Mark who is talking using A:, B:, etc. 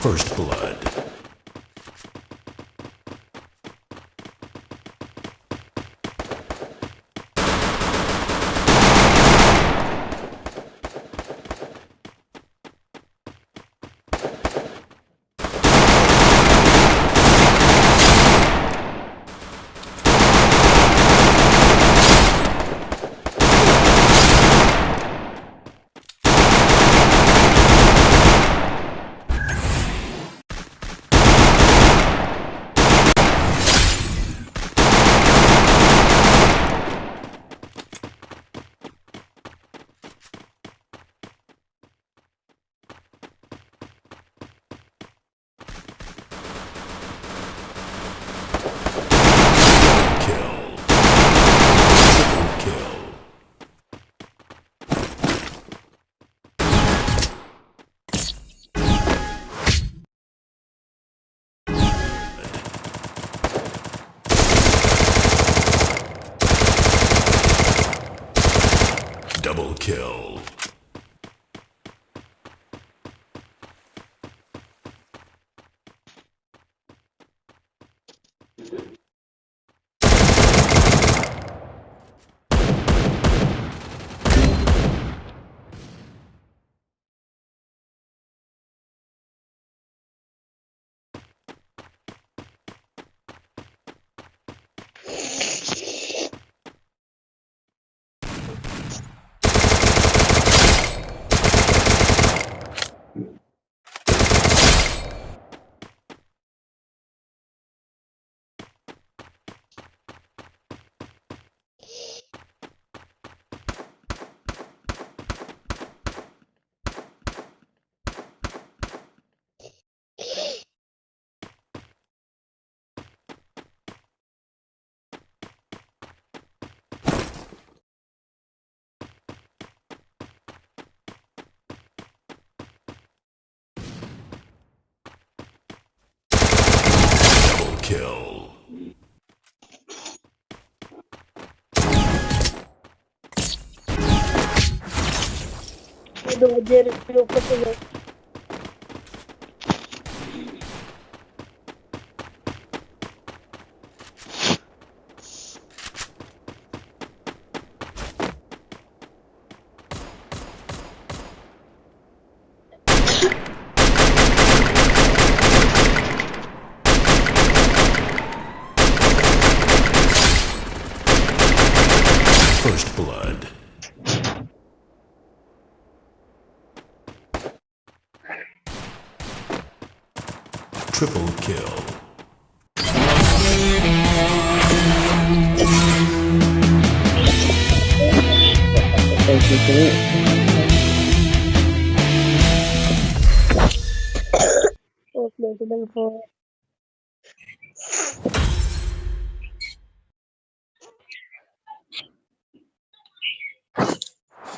A: First blood. Kill. Triple kill. Double kill.
B: Idę odziery, którą poczynę.
A: First blood. Triple kill.
B: Oh, lang po.